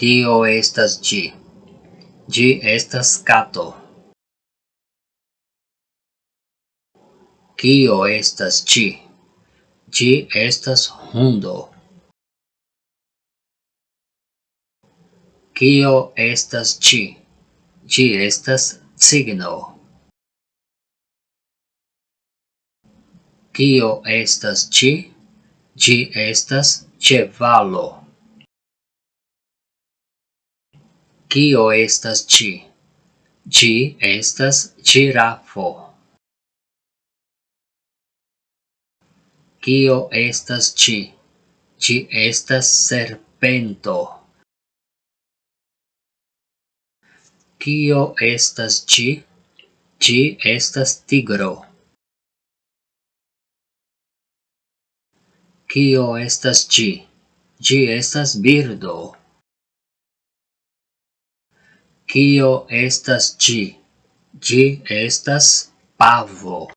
Tio estas gi. Gi estas cato. Kio estas gi? Gi estas hundo. Kio estas gi? Gi estas signo. Kio estas gi? Gi estas ĉevalo. Kio estas ci? Ci estas cirafo. Kio estas ci? Ci estas serpento. Kio estas ci? Ci estas tigro. Kio estas ci? Ci estas birdo. Kio estas ĝi? Ĝi estas pavo.